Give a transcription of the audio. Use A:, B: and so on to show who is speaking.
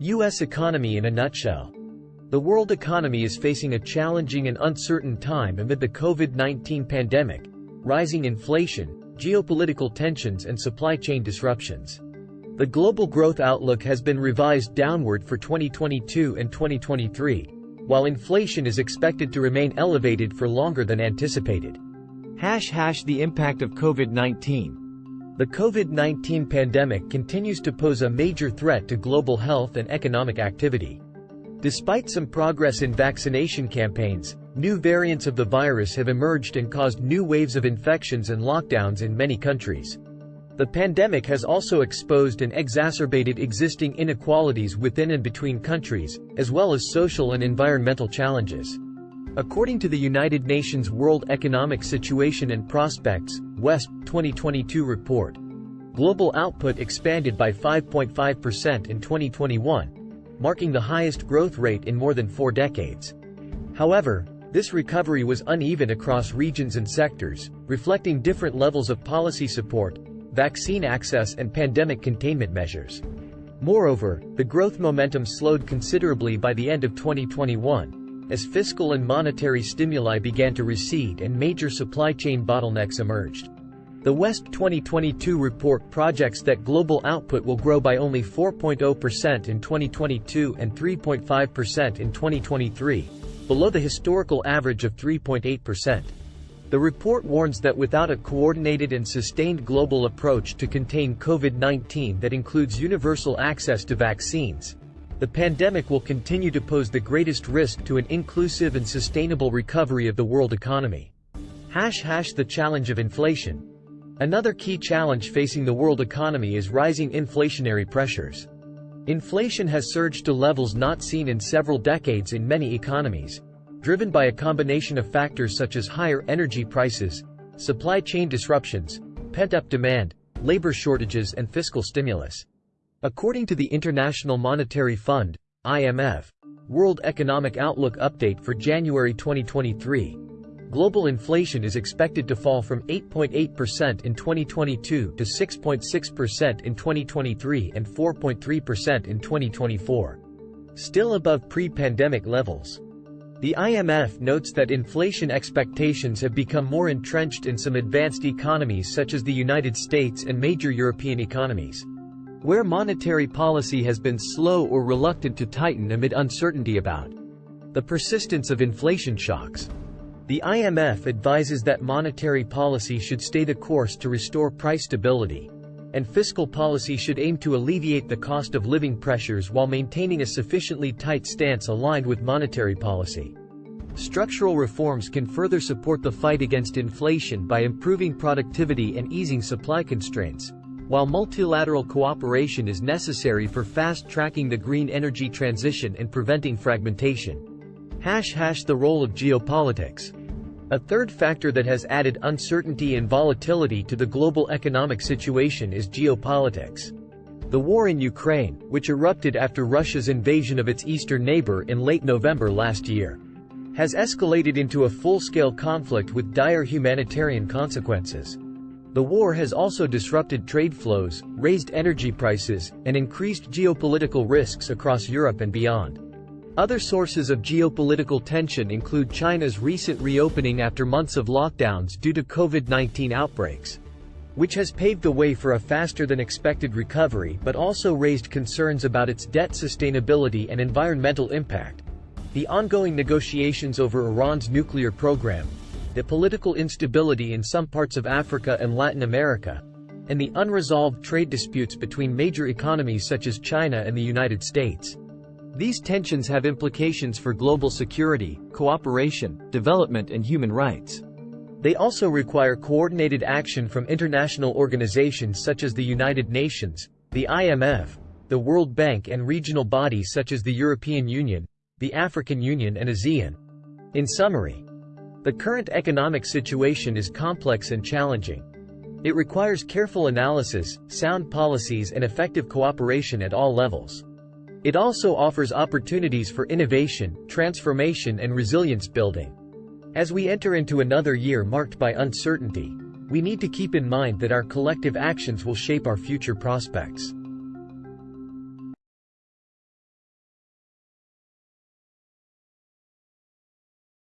A: U.S. economy in a nutshell. The world economy is facing a challenging and uncertain time amid the COVID-19 pandemic, rising inflation, geopolitical tensions and supply chain disruptions. The global growth outlook has been revised downward for 2022 and 2023, while inflation is expected to remain elevated for longer than anticipated. Hash hash the impact of COVID-19. The COVID-19 pandemic continues to pose a major threat to global health and economic activity. Despite some progress in vaccination campaigns, new variants of the virus have emerged and caused new waves of infections and lockdowns in many countries. The pandemic has also exposed and exacerbated existing inequalities within and between countries, as well as social and environmental challenges. According to the United Nations World Economic Situation and Prospects, WESP 2022 report, global output expanded by 5.5% in 2021, marking the highest growth rate in more than four decades. However, this recovery was uneven across regions and sectors, reflecting different levels of policy support, vaccine access and pandemic containment measures. Moreover, the growth momentum slowed considerably by the end of 2021, as fiscal and monetary stimuli began to recede and major supply chain bottlenecks emerged. The WESP 2022 report projects that global output will grow by only 4.0% in 2022 and 3.5% in 2023, below the historical average of 3.8%. The report warns that without a coordinated and sustained global approach to contain COVID-19 that includes universal access to vaccines, the pandemic will continue to pose the greatest risk to an inclusive and sustainable recovery of the world economy. Hash hash the challenge of inflation, Another key challenge facing the world economy is rising inflationary pressures. Inflation has surged to levels not seen in several decades in many economies, driven by a combination of factors such as higher energy prices, supply chain disruptions, pent-up demand, labor shortages and fiscal stimulus. According to the International Monetary Fund, IMF, World Economic Outlook Update for January 2023, global inflation is expected to fall from 8.8% in 2022 to 6.6% in 2023 and 4.3% in 2024. Still above pre-pandemic levels. The IMF notes that inflation expectations have become more entrenched in some advanced economies such as the United States and major European economies, where monetary policy has been slow or reluctant to tighten amid uncertainty about the persistence of inflation shocks. The IMF advises that monetary policy should stay the course to restore price stability, and fiscal policy should aim to alleviate the cost of living pressures while maintaining a sufficiently tight stance aligned with monetary policy. Structural reforms can further support the fight against inflation by improving productivity and easing supply constraints, while multilateral cooperation is necessary for fast-tracking the green energy transition and preventing fragmentation. Hash hash the role of geopolitics. A third factor that has added uncertainty and volatility to the global economic situation is geopolitics. The war in Ukraine, which erupted after Russia's invasion of its eastern neighbor in late November last year, has escalated into a full-scale conflict with dire humanitarian consequences. The war has also disrupted trade flows, raised energy prices, and increased geopolitical risks across Europe and beyond. Other sources of geopolitical tension include China's recent reopening after months of lockdowns due to COVID-19 outbreaks, which has paved the way for a faster than expected recovery but also raised concerns about its debt sustainability and environmental impact. The ongoing negotiations over Iran's nuclear program, the political instability in some parts of Africa and Latin America, and the unresolved trade disputes between major economies such as China and the United States. These tensions have implications for global security, cooperation, development and human rights. They also require coordinated action from international organizations such as the United Nations, the IMF, the World Bank and regional bodies such as the European Union, the African Union and ASEAN. In summary, the current economic situation is complex and challenging. It requires careful analysis, sound policies and effective cooperation at all levels. It also offers opportunities for innovation, transformation and resilience building. As we enter into another year marked by uncertainty, we need to keep in mind that our collective actions will shape our future prospects.